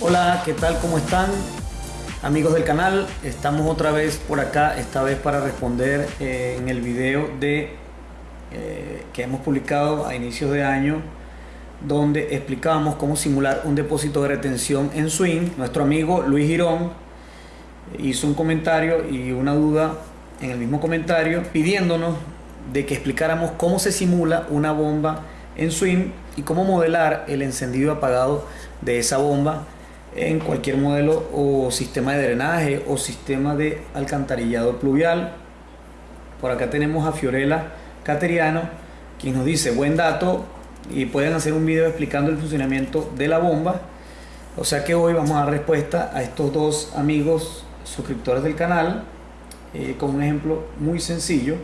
Hola, ¿qué tal? ¿Cómo están? Amigos del canal, estamos otra vez por acá, esta vez para responder eh, en el video de, eh, que hemos publicado a inicios de año donde explicábamos cómo simular un depósito de retención en Swing. Nuestro amigo Luis Girón hizo un comentario y una duda en el mismo comentario pidiéndonos de que explicáramos cómo se simula una bomba en Swing y cómo modelar el encendido apagado de esa bomba en cualquier modelo o sistema de drenaje o sistema de alcantarillado pluvial. Por acá tenemos a Fiorella Cateriano, quien nos dice, buen dato, y pueden hacer un video explicando el funcionamiento de la bomba. O sea que hoy vamos a dar respuesta a estos dos amigos suscriptores del canal eh, con un ejemplo muy sencillo.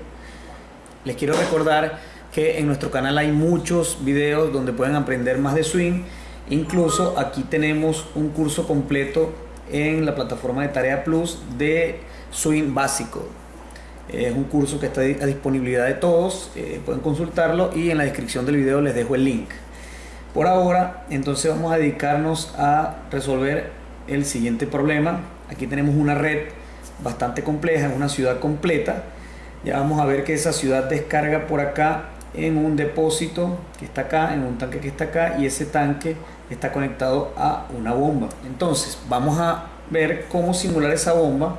Les quiero recordar que en nuestro canal hay muchos videos donde pueden aprender más de swing. Incluso aquí tenemos un curso completo en la plataforma de Tarea Plus de swing básico. Es un curso que está a disponibilidad de todos, eh, pueden consultarlo y en la descripción del video les dejo el link. Por ahora, entonces vamos a dedicarnos a resolver el siguiente problema. Aquí tenemos una red bastante compleja, una ciudad completa. Ya vamos a ver que esa ciudad descarga por acá en un depósito que está acá, en un tanque que está acá y ese tanque está conectado a una bomba. Entonces, vamos a ver cómo simular esa bomba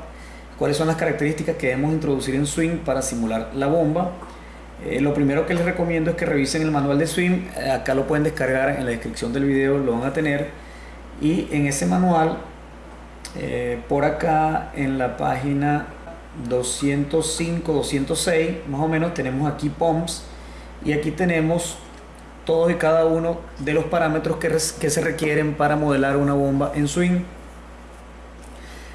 cuáles son las características que debemos introducir en Swing para simular la bomba. Eh, lo primero que les recomiendo es que revisen el manual de Swing, eh, acá lo pueden descargar en la descripción del video, lo van a tener. Y en ese manual, eh, por acá en la página 205, 206, más o menos, tenemos aquí POMS y aquí tenemos todos y cada uno de los parámetros que, se requieren para modelar una bomba en Swing.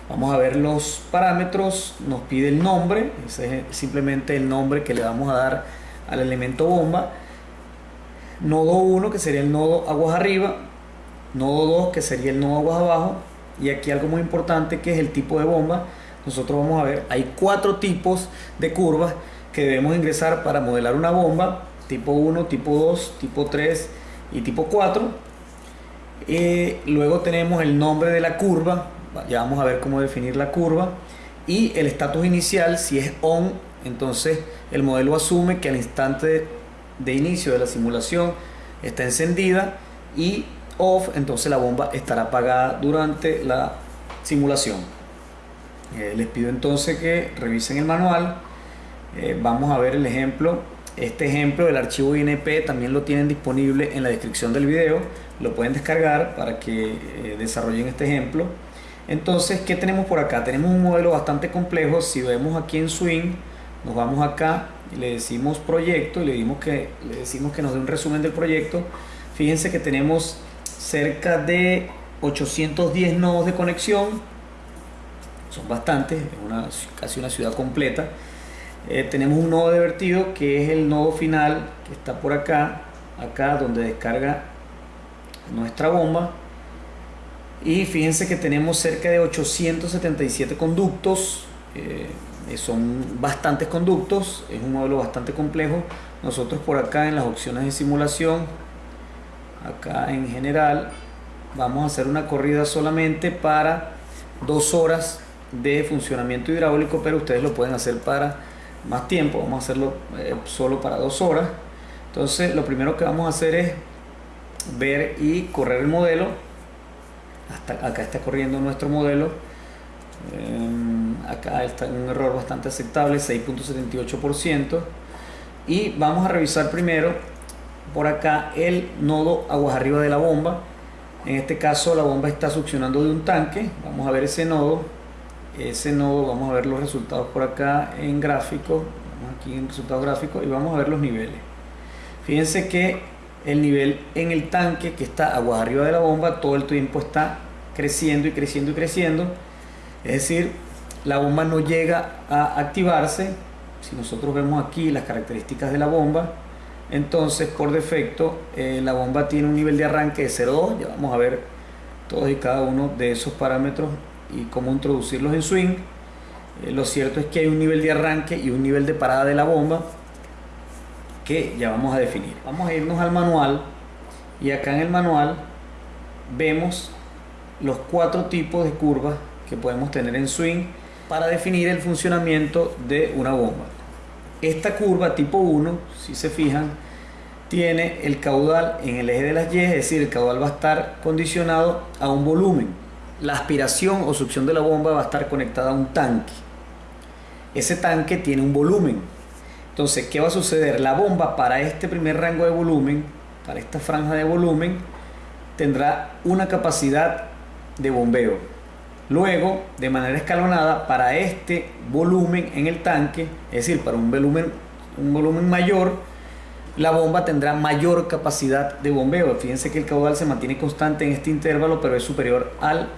Vamos a ver los parámetros, nos pide el nombre, ese es simplemente el nombre que le vamos a dar al elemento bomba. Nodo 1 que sería el nodo aguas arriba, nodo 2 que sería el nodo aguas abajo y aquí algo muy importante que es el tipo de bomba. Nosotros vamos a ver, hay cuatro tipos de curvas que debemos ingresar para modelar una bomba, tipo 1, tipo 2, tipo 3 y tipo 4. Eh, luego tenemos el nombre de la curva, ya vamos a ver cómo definir la curva y el estatus inicial si es on entonces el modelo asume que al instante de inicio de la simulación está encendida y off entonces la bomba estará apagada durante la simulación. Eh, les pido entonces que revisen el manual. Eh, vamos a ver el ejemplo este ejemplo del archivo INP también lo tienen disponible en la descripción del video lo pueden descargar para que eh, desarrollen este ejemplo entonces, ¿qué tenemos por acá? Tenemos un modelo bastante complejo. Si vemos aquí en Swing, nos vamos acá y le decimos proyecto y le, dimos que, le decimos que nos dé un resumen del proyecto. Fíjense que tenemos cerca de 810 nodos de conexión. Son bastantes, es casi una ciudad completa. Eh, tenemos un nodo de vertido que es el nodo final que está por acá, acá donde descarga nuestra bomba. Y fíjense que tenemos cerca de 877 conductos eh, son bastantes conductos es un modelo bastante complejo. Nosotros por acá en las opciones de simulación acá en general vamos a hacer una corrida solamente para dos horas de funcionamiento hidráulico pero ustedes lo pueden hacer para más tiempo vamos a hacerlo eh, solo para dos horas. Entonces lo primero que vamos a hacer es ver y correr el modelo. Hasta acá está corriendo nuestro modelo. Em, acá está un error bastante aceptable 6.78% y vamos a revisar primero por acá el nodo aguas arriba de la bomba. En este caso la bomba está succionando de un tanque. Vamos a ver ese nodo ese nodo vamos a ver los resultados por acá en gráfico aquí en resultados gráficos y vamos a ver los niveles fíjense que el nivel en el tanque que está aguas arriba de la bomba todo el tiempo está creciendo y creciendo y creciendo. Es decir, la bomba no llega a activarse. Si nosotros vemos aquí las características de la bomba, entonces por defecto eh, la bomba tiene un nivel de arranque de 0,2. Ya vamos a ver todos y cada uno de esos parámetros y cómo introducirlos en swing. Eh, lo cierto es que hay un nivel de arranque y un nivel de parada de la bomba que ya vamos a definir. Vamos a irnos al manual y acá en el manual vemos los cuatro tipos de curvas que podemos tener en swing para definir el funcionamiento de una bomba. Esta curva tipo 1, si se fijan, tiene el caudal en el eje de las Y, es decir, el caudal va a estar condicionado a un volumen. La aspiración o succión de la bomba va a estar conectada a un tanque. Ese tanque tiene un volumen. Entonces, ¿qué va a suceder? La bomba para este primer rango de volumen, para esta franja de volumen, tendrá una capacidad de bombeo. Luego, de manera escalonada, para este volumen en el tanque, es decir, para un volumen, un volumen mayor, la bomba tendrá mayor capacidad de bombeo. Fíjense que el caudal se mantiene constante en este intervalo, pero es superior al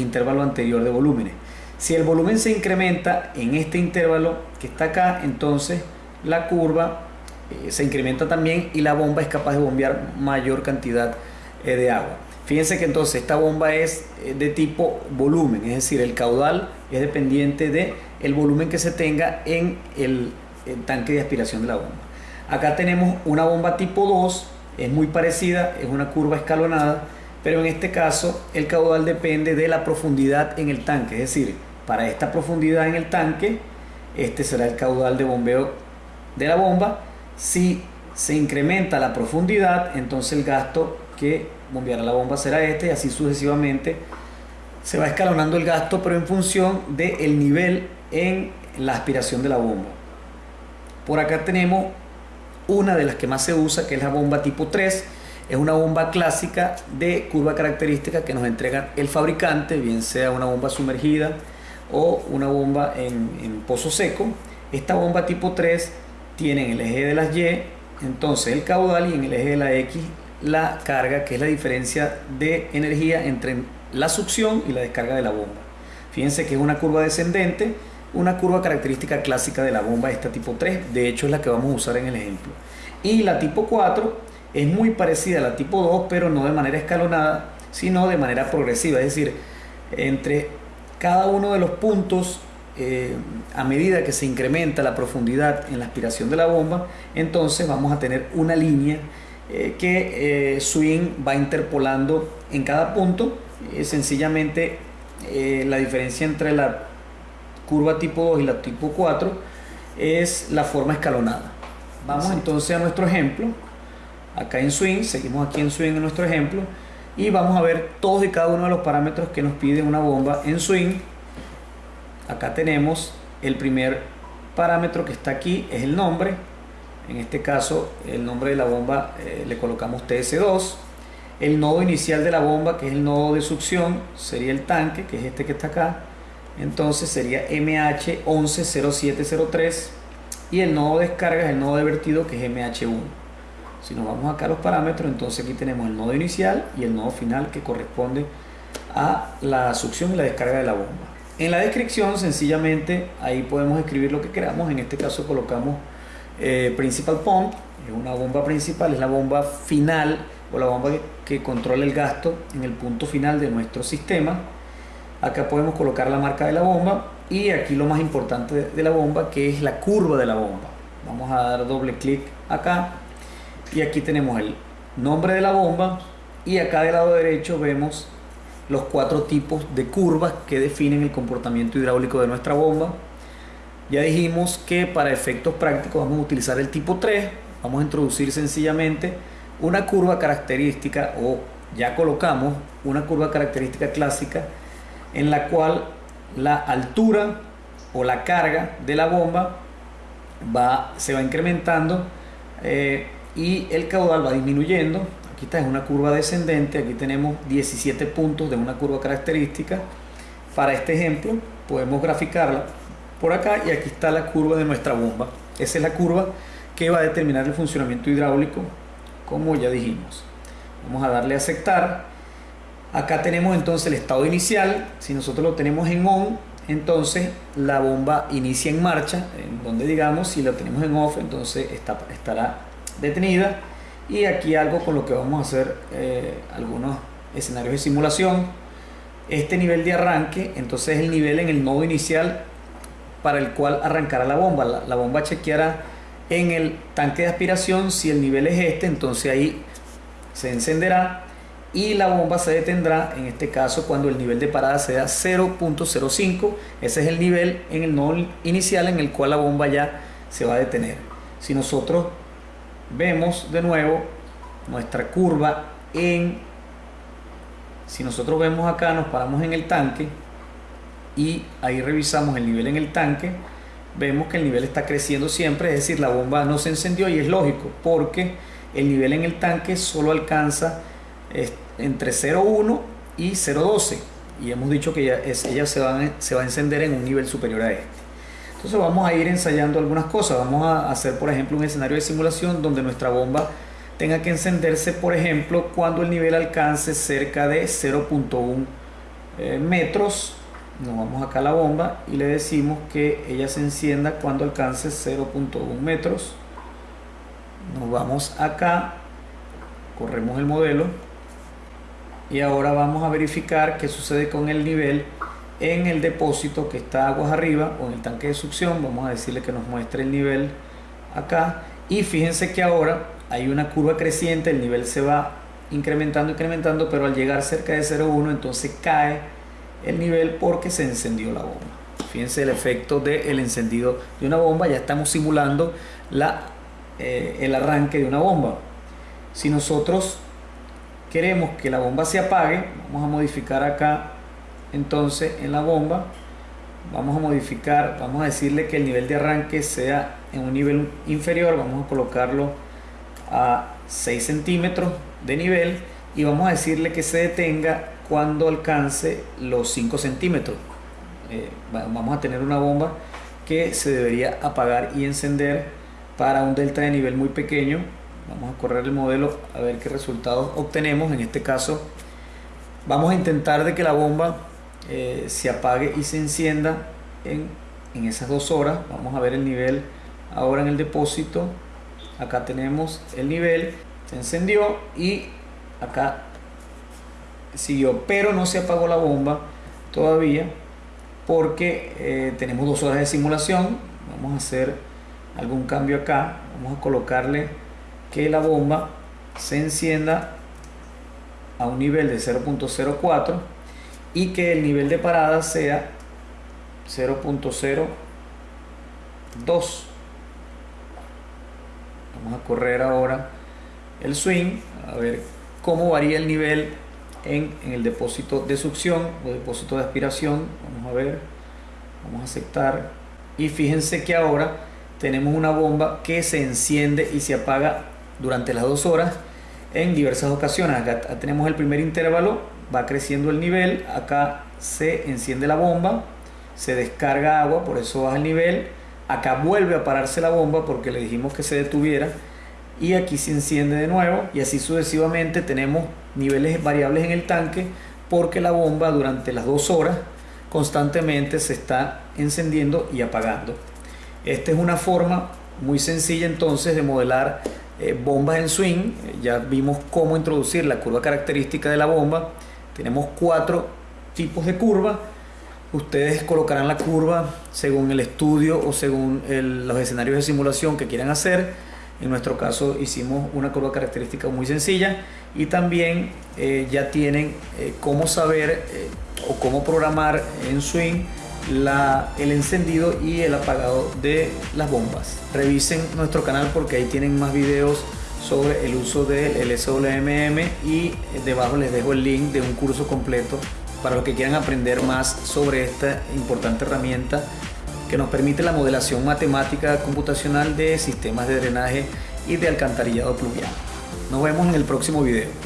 intervalo anterior de volúmenes. Si el volumen se incrementa en este intervalo que está acá, entonces la curva eh, se incrementa también y la bomba es capaz de bombear mayor cantidad eh, de agua. Fíjense que entonces esta bomba es eh, de tipo volumen, es decir, el caudal es dependiente de el volumen que se tenga en el, el tanque de aspiración de la bomba. Acá tenemos una bomba tipo 2, es muy parecida, es una curva escalonada, pero en este caso el caudal depende de la profundidad en el tanque, es decir, para esta profundidad en el tanque, este será el caudal de bombeo de la bomba. Si se incrementa la profundidad, entonces el gasto que bombeará la bomba será este y así sucesivamente se va escalonando el gasto, pero en función del nivel en la aspiración de la bomba. Por acá tenemos una de las que más se usa, que es la bomba tipo 3. Es una bomba clásica de curva característica que nos entrega el fabricante, bien sea una bomba sumergida o una bomba en, pozo seco. Esta bomba tipo 3 tiene en el eje de las Y, entonces el caudal y en el eje de la X la carga, que es la diferencia de energía entre la succión y la descarga de la bomba. Fíjense que es una curva descendente, una curva característica clásica de la bomba esta tipo 3, de hecho es la que vamos a usar en el ejemplo. Y la tipo 4 es muy parecida a la tipo 2, pero no de manera escalonada, sino de manera progresiva, es decir, entre cada uno de los puntos eh, a medida que se incrementa la profundidad en la aspiración de la bomba, entonces vamos a tener una línea eh, que eh, Swing va interpolando en cada punto. sencillamente la diferencia entre la curva tipo 2 y la tipo 4 es la forma escalonada. Vamos entonces a nuestro ejemplo. Acá en Swing, seguimos aquí en Swing en nuestro ejemplo y vamos a ver todos y cada uno de los parámetros que nos pide una bomba en Swing. Acá tenemos el primer parámetro que está aquí, es el nombre en este caso, el nombre de la bomba eh, le colocamos TS2. El nodo inicial de la bomba, que es el nodo de succión, sería el tanque, que es este que está acá. Entonces sería MH110703. Y el nodo de descarga es el nodo de vertido, que es MH1. Si nos vamos acá a los parámetros, entonces aquí tenemos el nodo inicial y el nodo final que corresponde a la succión y la descarga de la bomba. En la descripción, sencillamente, ahí podemos escribir lo que queramos. En este caso colocamos eh, principal Pump, es una bomba principal, es la bomba final o la bomba que, controla el gasto en el punto final de nuestro sistema. Acá podemos colocar la marca de la bomba y aquí lo más importante de la bomba que es la curva de la bomba. Vamos a dar doble clic acá y aquí tenemos el nombre de la bomba y acá del lado derecho vemos los cuatro tipos de curvas que definen el comportamiento hidráulico de nuestra bomba ya dijimos que para efectos prácticos vamos a utilizar el tipo 3. Vamos a introducir sencillamente una curva característica o ya colocamos una curva característica clásica en la cual la altura o la carga de la bomba va, se va incrementando eh, y el caudal va disminuyendo. Aquí está, es una curva descendente, aquí tenemos 17 puntos de una curva característica. Para este ejemplo podemos graficarla por acá y aquí está la curva de nuestra bomba. Esa es la curva que va a determinar el funcionamiento hidráulico, como ya dijimos. Vamos a darle a aceptar. Acá tenemos entonces el estado inicial. Si nosotros lo tenemos en on, entonces la bomba inicia en marcha, en donde digamos, si lo tenemos en off, entonces estará detenida. Y aquí algo con lo que vamos a hacer eh, algunos escenarios de simulación. Este nivel de arranque, entonces es el nivel en el nodo inicial para el cual arrancará la bomba. La, bomba chequeará en el tanque de aspiración si el nivel es este, entonces ahí se encenderá y la bomba se detendrá en este caso cuando el nivel de parada sea 0.05 ese es el nivel en el nodo inicial en el cual la bomba ya se va a detener si nosotros vemos de nuevo nuestra curva en si nosotros vemos acá nos paramos en el tanque y ahí revisamos el nivel en el tanque vemos que el nivel está creciendo siempre es decir la bomba no se encendió y es lógico porque el nivel en el tanque solo alcanza entre 0.1 y 0.12 y hemos dicho que ella, ella se, va, se va a encender en un nivel superior a este. Entonces vamos a ir ensayando algunas cosas. Vamos a hacer, por ejemplo, un escenario de simulación donde nuestra bomba tenga que encenderse, por ejemplo, cuando el nivel alcance cerca de 0.1 eh, metros. Nos vamos acá a la bomba y le decimos que ella se encienda cuando alcance 0.1 metros. Nos vamos acá, corremos el modelo y ahora vamos a verificar qué sucede con el nivel en el depósito que está aguas arriba o en el tanque de succión. Vamos a decirle que nos muestre el nivel acá. Y fíjense que ahora hay una curva creciente el nivel se va incrementando incrementando pero al llegar cerca de 0.1 entonces cae el nivel porque se encendió la bomba. Fíjense el efecto del encendido de una bomba. Ya estamos simulando la, eh, el arranque de una bomba. Si nosotros queremos que la bomba se apague, vamos a modificar acá entonces en la bomba, vamos a modificar, vamos a decirle que el nivel de arranque sea en un nivel inferior, vamos a colocarlo a 6 centímetros de nivel y vamos a decirle que se detenga cuando alcance los 5 centímetros. Eh, vamos a tener una bomba que se debería apagar y encender para un delta de nivel muy pequeño Vamos a correr el modelo a ver qué resultados obtenemos. En este caso vamos a intentar de que la bomba eh, se apague y se encienda en, en esas dos horas. Vamos a ver el nivel ahora en el depósito. Acá tenemos el nivel, se encendió y acá siguió, pero no se apagó la bomba todavía porque eh, tenemos dos horas de simulación. Vamos a hacer algún cambio acá. Vamos a colocarle que la bomba se encienda a un nivel de 0.04 y que el nivel de parada sea 0.02 vamos a correr ahora el swing a ver cómo varía el nivel en, en, el depósito de succión o depósito de aspiración. Vamos a ver vamos a aceptar. Y fíjense que ahora tenemos una bomba que se enciende y se apaga durante las dos horas en diversas ocasiones. Acá tenemos el primer intervalo, va creciendo el nivel, acá se enciende la bomba, se descarga agua, por eso baja el nivel, acá vuelve a pararse la bomba porque le dijimos que se detuviera y aquí se enciende de nuevo y así sucesivamente tenemos niveles variables en el tanque porque la bomba durante las dos horas constantemente se está encendiendo y apagando. Esta es una forma muy sencilla entonces de modelar eh, bombas en swing, ya vimos cómo introducir la curva característica de la bomba. Tenemos cuatro tipos de curva. Ustedes colocarán la curva según el estudio o según los escenarios de simulación que quieran hacer. En nuestro caso hicimos una curva característica muy sencilla y también eh, ya tienen eh, cómo saber o cómo programar en swing la, el encendido y el apagado de las bombas. Revisen nuestro canal porque ahí tienen más videos sobre el uso del SWMM y debajo les dejo el link de un curso completo para los que quieran aprender más sobre esta importante herramienta que nos permite la modelación matemática computacional de sistemas de drenaje y de alcantarillado pluvial. Nos vemos en el próximo video.